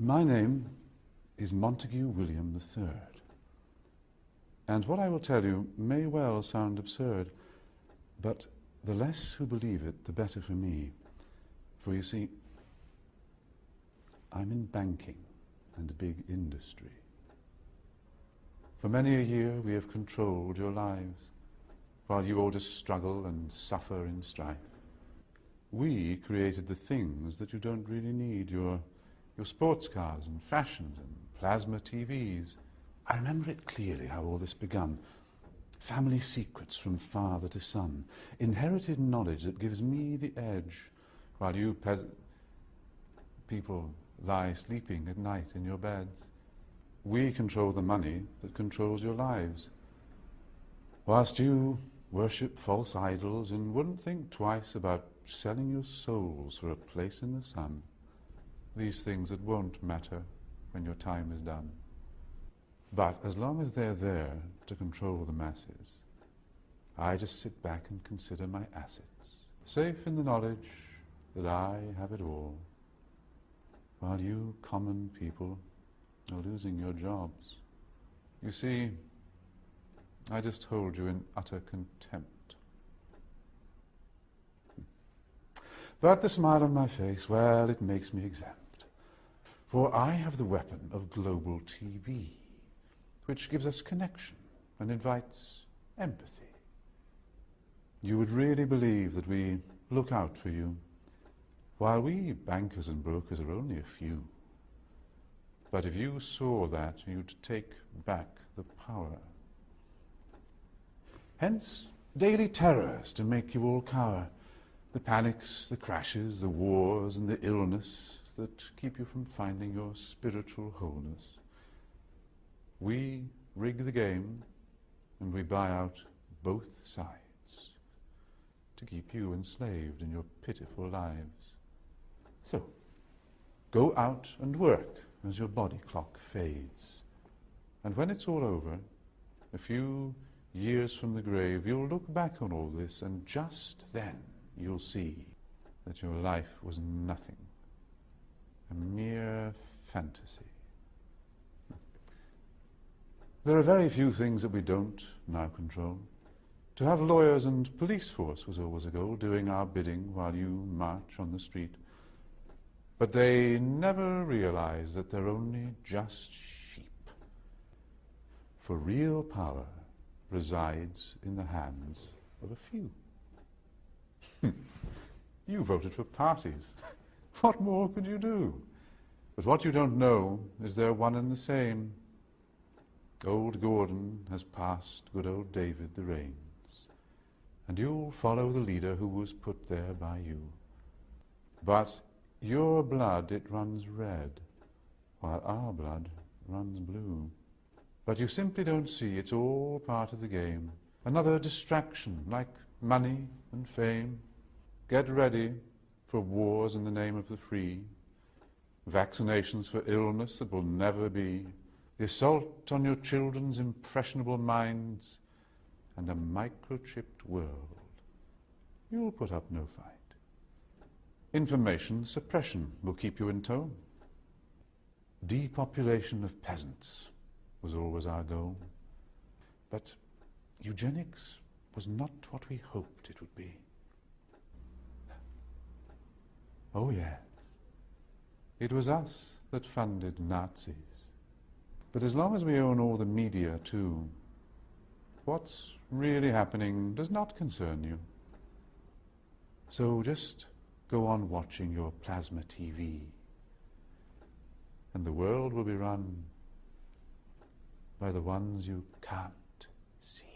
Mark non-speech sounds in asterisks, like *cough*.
My name is Montague William III. And what I will tell you may well sound absurd, but the less who believe it, the better for me. For you see, I'm in banking and a big industry. For many a year we have controlled your lives, while you all just struggle and suffer in strife. We created the things that you don't really need, your, your sports cars and fashions and plasma TVs. I remember it clearly how all this began. Family secrets from father to son. Inherited knowledge that gives me the edge, while you peasant people lie sleeping at night in your beds. We control the money that controls your lives. Whilst you worship false idols and wouldn't think twice about selling your souls for a place in the sun, these things that won't matter when your time is done. But as long as they're there to control the masses, I just sit back and consider my assets, safe in the knowledge that I have it all, while you common people are losing your jobs. You see, I just hold you in utter contempt. But the smile on my face, well, it makes me exempt. For I have the weapon of global TV, which gives us connection and invites empathy. You would really believe that we look out for you, while we bankers and brokers are only a few. But if you saw that, you'd take back the power. Hence, daily terrors to make you all cower. The panics, the crashes, the wars, and the illness that keep you from finding your spiritual wholeness. We rig the game and we buy out both sides to keep you enslaved in your pitiful lives. So, go out and work as your body clock fades. And when it's all over, a few years from the grave, you'll look back on all this and just then you'll see that your life was nothing, a mere fantasy. There are very few things that we don't now control. To have lawyers and police force was always a goal, doing our bidding while you march on the street. But they never realize that they're only just sheep. For real power resides in the hands of a few. *laughs* you voted for parties. *laughs* *laughs* what more could you do? But what you don't know is they're one and the same. Old Gordon has passed good old David the reins, and you'll follow the leader who was put there by you. But your blood, it runs red, while our blood runs blue. But you simply don't see it's all part of the game. Another distraction, like money and fame. Get ready for wars in the name of the free, vaccinations for illness that will never be, the assault on your children's impressionable minds, and a microchipped world. You'll put up no fight. Information suppression will keep you in tone. Depopulation of peasants was always our goal. But eugenics was not what we hoped it would be. Oh yes, it was us that funded Nazis. But as long as we own all the media too, what's really happening does not concern you. So just go on watching your plasma TV and the world will be run by the ones you can't see.